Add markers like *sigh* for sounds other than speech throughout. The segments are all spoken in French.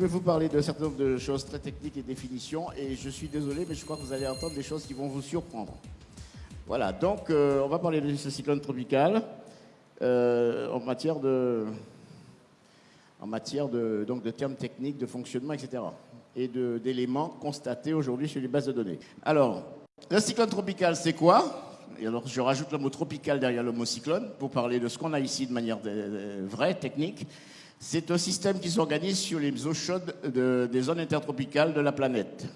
vais vous parler d'un certain nombre de choses très techniques et définitions, et je suis désolé, mais je crois que vous allez entendre des choses qui vont vous surprendre. Voilà, donc euh, on va parler de ce cyclone tropical euh, en matière de, en matière de, donc de termes techniques, de fonctionnement, etc. Et d'éléments constatés aujourd'hui sur les bases de données. Alors, le cyclone tropical, c'est quoi? Et alors, je rajoute le mot tropical derrière le mot cyclone pour parler de ce qu'on a ici de manière vraie, technique. C'est un système qui s'organise sur les eaux chaudes des zones intertropicales de la planète.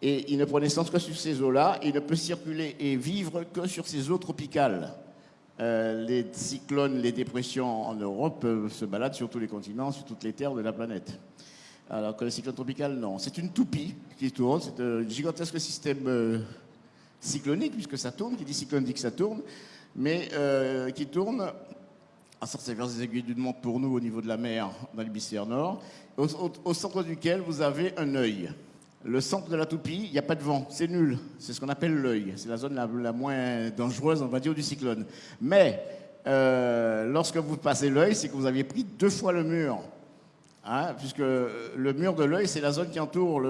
Et il ne prend naissance que sur ces eaux-là, il ne peut circuler et vivre que sur ces eaux tropicales. Euh, les cyclones, les dépressions en Europe se baladent sur tous les continents, sur toutes les terres de la planète. Alors que le cyclone tropical, non. C'est une toupie qui tourne, c'est un gigantesque système euh, cyclonique, puisque ça tourne, qui dit cyclone dit que ça tourne, mais euh, qui tourne à vers des aiguilles d'une montre pour nous au niveau de la mer dans l'hémisphère nord, au, centre duquel vous avez un œil. Le centre de la toupie, il n'y a pas de vent, c'est nul. C'est ce qu'on appelle l'œil. C'est la zone la, moins dangereuse, on va dire, du cyclone. Mais euh, lorsque vous passez l'œil, c'est que vous aviez pris deux fois le mur. Hein, puisque le mur de l'œil, c'est la zone qui entoure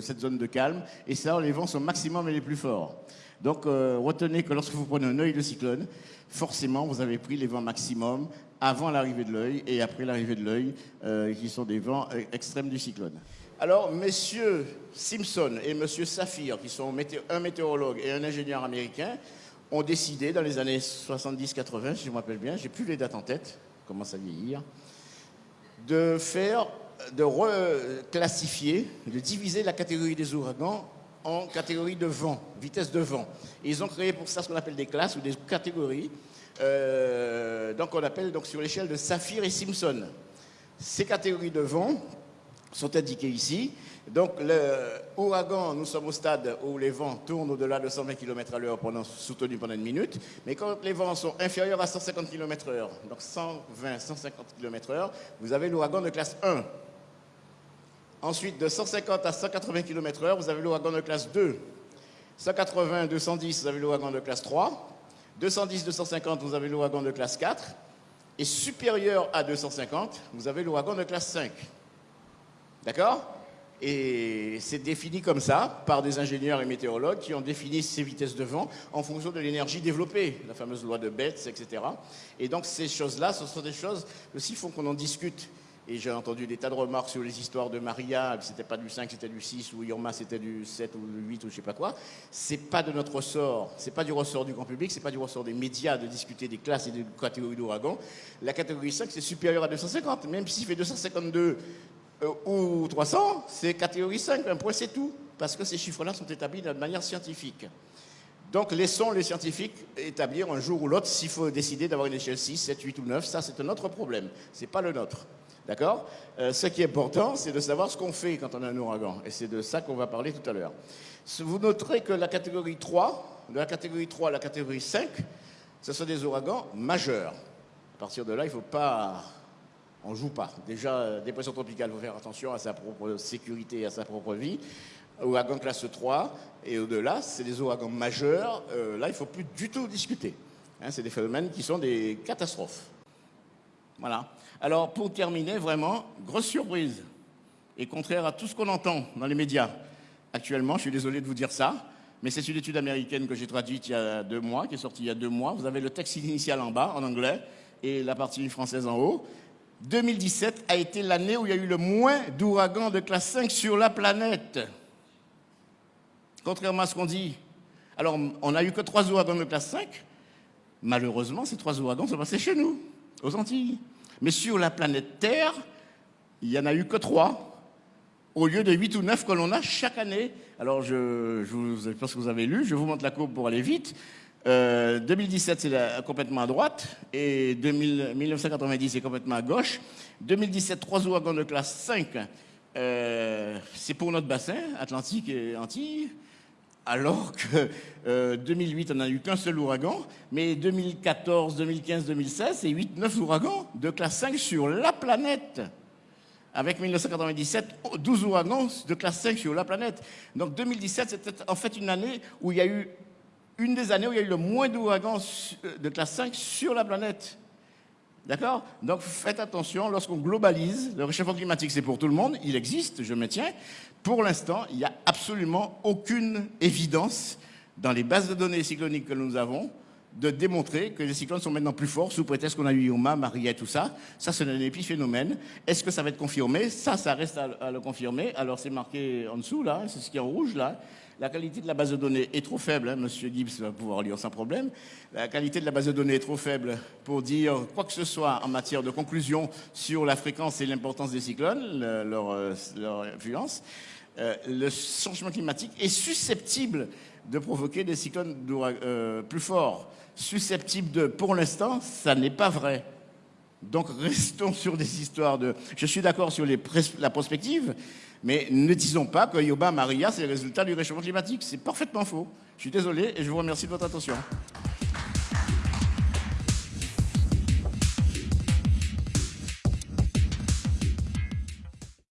cette zone de calme, et ça, les vents sont maximum et les plus forts. Donc, euh, retenez que lorsque vous prenez un œil de cyclone, forcément, vous avez pris les vents maximum avant l'arrivée de l'œil et après l'arrivée de l'œil, euh, qui sont des vents euh, extrêmes du cyclone. Alors, messieurs Simpson et monsieur Saphir, qui sont un météorologue et un ingénieur américain, ont décidé dans les années 70-80, si je me rappelle bien, j'ai plus les dates en tête, commence à vieillir, de faire, de reclassifier, de diviser la catégorie des ouragans en catégorie de vent, vitesse de vent. ils ont créé pour ça ce qu'on appelle des classes ou des catégories. Euh, donc on appelle donc sur l'échelle de Saphir et Simpson. Ces catégories de vent sont indiquées ici. Donc l'ouragan, nous sommes au stade où les vents tournent au-delà de 120 km à l'heure pendant, soutenus pendant une minute. Mais quand les vents sont inférieurs à 150 km h donc 120, 150 km h vous avez l'ouragan de classe 1. Ensuite, de 150 à 180 km h vous avez l'ouragan de classe 2. 180, 210, vous avez l'ouragan de classe 3. 210, 250, vous avez l'ouragan de classe 4. Et supérieur à 250, vous avez l'ouragan de classe 5. D'accord? Et c'est défini comme ça par des ingénieurs et météorologues qui ont défini ces vitesses de vent en fonction de l'énergie développée, la fameuse loi de Betz, etc. Et donc ces choses-là, ce sont des choses aussi font qu'on en discute. Et j'ai entendu des tas de remarques sur les histoires de Maria, c'était pas du 5, c'était du 6, ou Irma, c'était du 7 ou du 8 ou je sais pas quoi. C'est pas de notre ressort, c'est pas du ressort du grand public, c'est pas du ressort des médias de discuter des classes et des catégories d'ouragan. La catégorie 5, c'est supérieur à 250, même s'il fait 252 euh, ou 300, c'est catégorie 5, un point c'est tout, parce que ces chiffres-là sont établis de manière scientifique. Donc laissons les scientifiques établir un jour ou l'autre s'il faut décider d'avoir une échelle 6, 7, 8 ou 9, ça c'est un autre problème, ce n'est pas le nôtre. D'accord euh, Ce qui est important, c'est de savoir ce qu'on fait quand on a un ouragan. Et c'est de ça qu'on va parler tout à l'heure. Vous noterez que la catégorie 3, de la catégorie 3 à la catégorie 5, ce sont des ouragans majeurs. À partir de là, il ne faut pas... On ne joue pas. Déjà, euh, dépression tropicale, il faut faire attention à sa propre sécurité et à sa propre vie. Ouragan classe 3 et au-delà, c'est des ouragans majeurs. Euh, là, il ne faut plus du tout discuter. Hein, c'est des phénomènes qui sont des catastrophes. Voilà. Alors, pour terminer, vraiment, grosse surprise, et contraire à tout ce qu'on entend dans les médias actuellement, je suis désolé de vous dire ça, mais c'est une étude américaine que j'ai traduite il y a deux mois, qui est sortie il y a deux mois. Vous avez le texte initial en bas, en anglais, et la partie française en haut. 2017 a été l'année où il y a eu le moins d'ouragans de classe 5 sur la planète. Contrairement à ce qu'on dit. Alors, on n'a eu que trois ouragans de classe 5. Malheureusement, ces trois ouragans sont passés chez nous, aux Antilles. Mais sur la planète Terre, il n'y en a eu que trois, au lieu de huit ou neuf que l'on a chaque année. Alors, je, je, pense que vous avez lu, je vous montre la courbe pour aller vite. 2017, euh, c'est complètement à droite, et 1990, c'est complètement à gauche. 2017, trois ouragans de classe 5, euh, c'est pour notre bassin, Atlantique et Antilles alors que 2008, euh, on n'a eu qu'un seul ouragan, mais 2014, 2015, 2016, c'est 8-9 ouragans de classe 5 sur la planète. Avec 1997, 12 ouragans de classe 5 sur la planète. Donc 2017, c'était en fait une année où il y a eu, une des années où il y a eu le moins d'ouragans de classe 5 sur la planète. D'accord Donc faites attention, lorsqu'on globalise, le réchauffement climatique c'est pour tout le monde, il existe, je me tiens. Pour l'instant, il n'y a absolument aucune évidence dans les bases de données cycloniques que nous avons de démontrer que les cyclones sont maintenant plus forts sous prétexte qu'on a eu Yuma, Maria et tout ça. Ça, c'est un épiphénomène. Est-ce que ça va être confirmé? Ça, ça reste à, le confirmer. Alors, c'est marqué en dessous, là, c'est ce qui est en rouge, là. La qualité de la base de données est trop faible, hein, Monsieur Gibbs va pouvoir lire sans problème. La qualité de la base de données est trop faible pour dire quoi que ce soit en matière de conclusion sur la fréquence et l'importance des cyclones, leur, euh, leur, influence. Euh, le changement climatique est susceptible de provoquer des cyclones euh, plus forts, susceptibles de... Pour l'instant, ça n'est pas vrai. Donc restons *laughs* sur des histoires de... Je suis d'accord sur la prospective, mais ne disons pas que Yoba Maria, c'est le résultat du réchauffement climatique. C'est parfaitement faux. Je suis désolé et je vous remercie de votre attention.